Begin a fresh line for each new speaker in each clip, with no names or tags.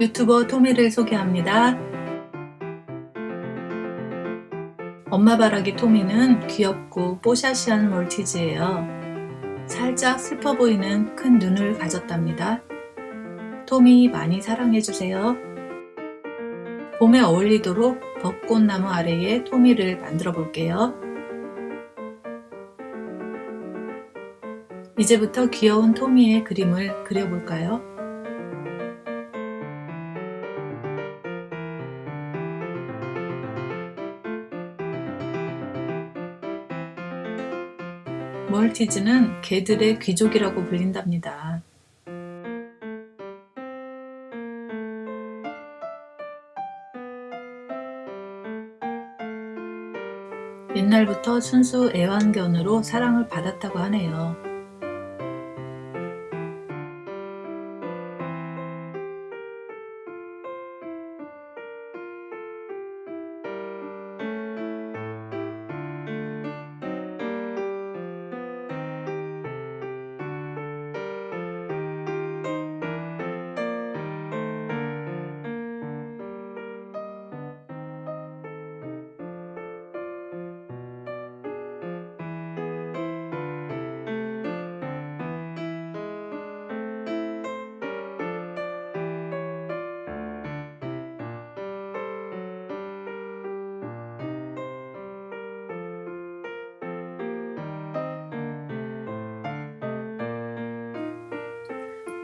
유튜버 토미를 소개합니다. 엄마 바라기 토미는 귀엽고 뽀샤시한 몰티즈예요. 살짝 슬퍼 보이는 큰 눈을 가졌답니다. 토미 많이 사랑해주세요. 봄에 어울리도록 벚꽃나무 아래에 토미를 만들어 볼게요. 이제부터 귀여운 토미의 그림을 그려볼까요? 멀티즈는 개들의 귀족이라고 불린답니다. 옛날부터 순수 애완견으로 사랑을 받았다고 하네요.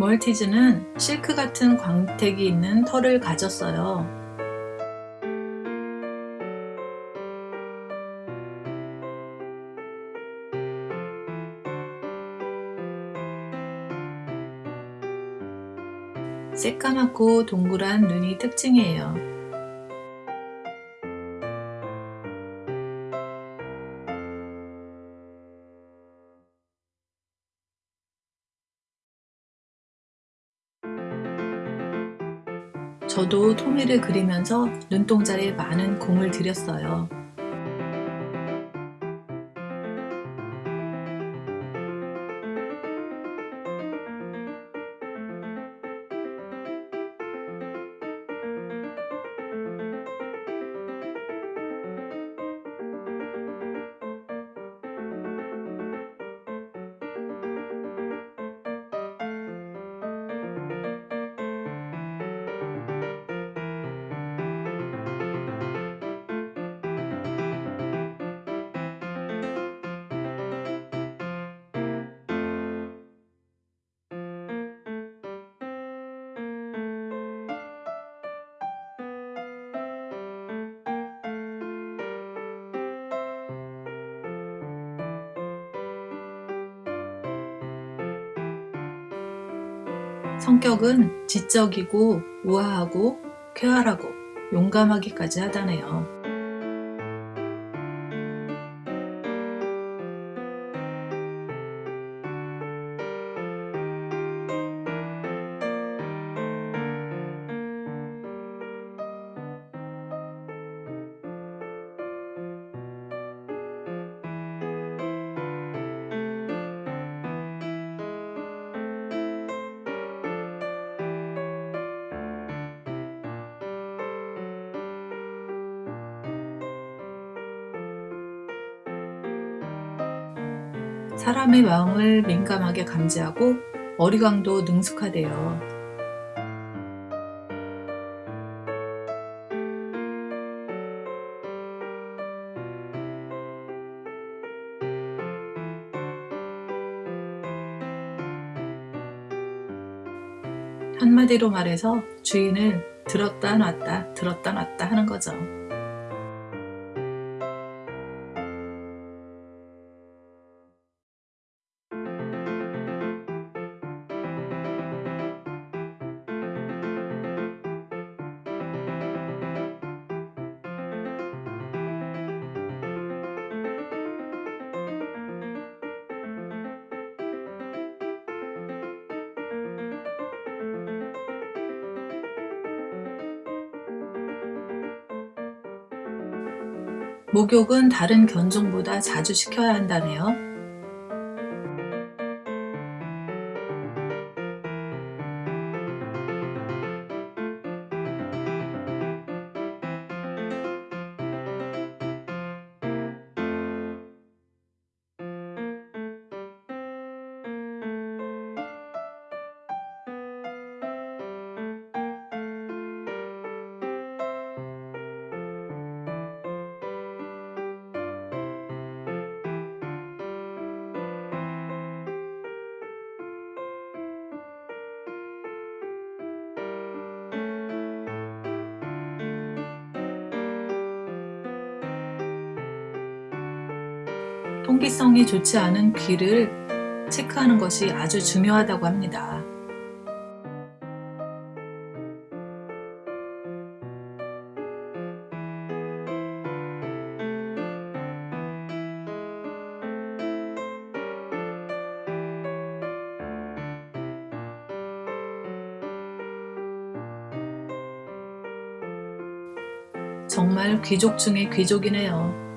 멀티즈는 실크 같은 광택이 있는 털을 가졌어요. 새까맣고 동그란 눈이 특징이에요. 저도 토미를 그리면서 눈동자에 많은 공을 들였어요. 성격은 지적이고 우아하고 쾌활하고 용감하기까지 하다네요. 사람의 마음을 민감하게 감지하고 어리광도 능숙하대요. 한마디로 말해서 주인을 들었다 놨다 들었다 놨다 하는 거죠. 목욕은 다른 견종보다 자주 시켜야 한다네요. 통기성이 좋지 않은 귀를 체크하는 것이 아주 중요하다고 합니다. 정말 귀족 중의 귀족이네요.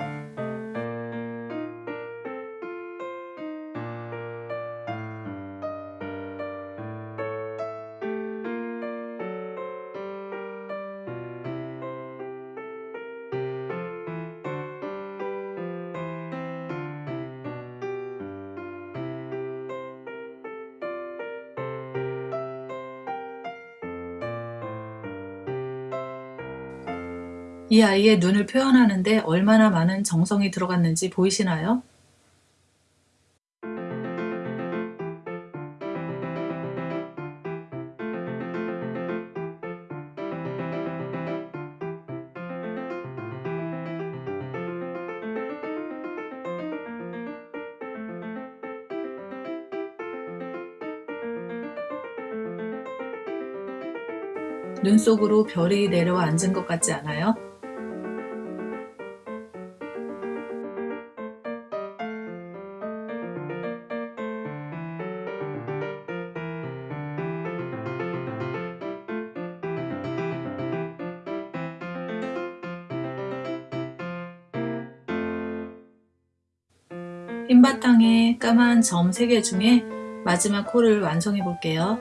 이 아이의 눈을 표현하는데 얼마나 많은 정성이 들어갔는지 보이시나요? 눈 속으로 별이 내려와 앉은 것 같지 않아요? 흰 바탕에 까만 점 3개 중에 마지막 코를 완성해 볼게요.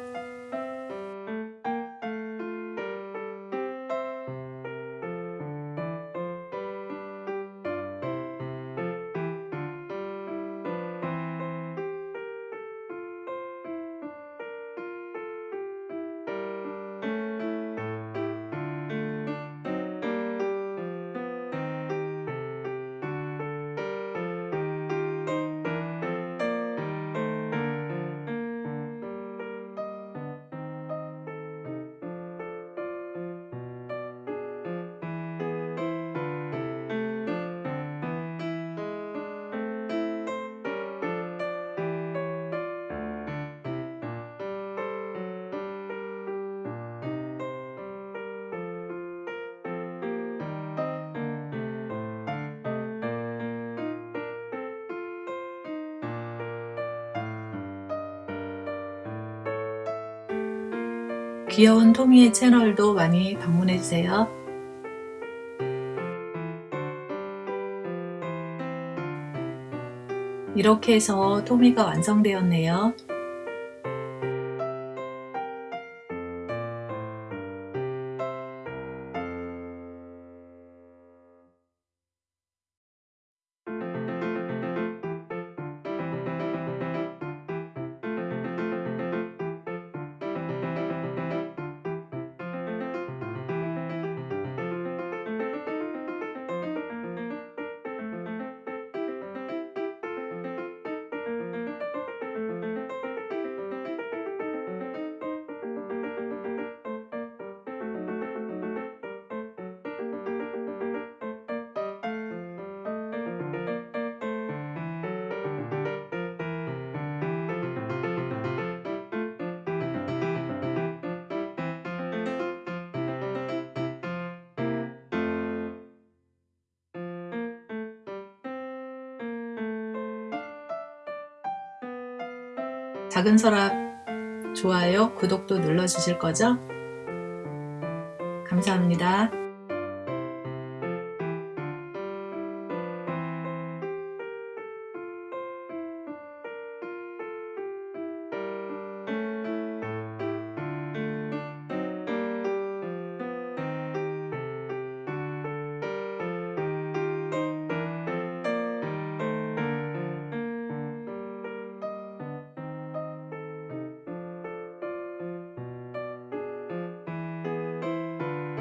귀여운 토미의 채널도 많이 방문해주세요. 이렇게 해서 토미가 완성되었네요. 작은 서랍 좋아요, 구독도 눌러주실 거죠? 감사합니다.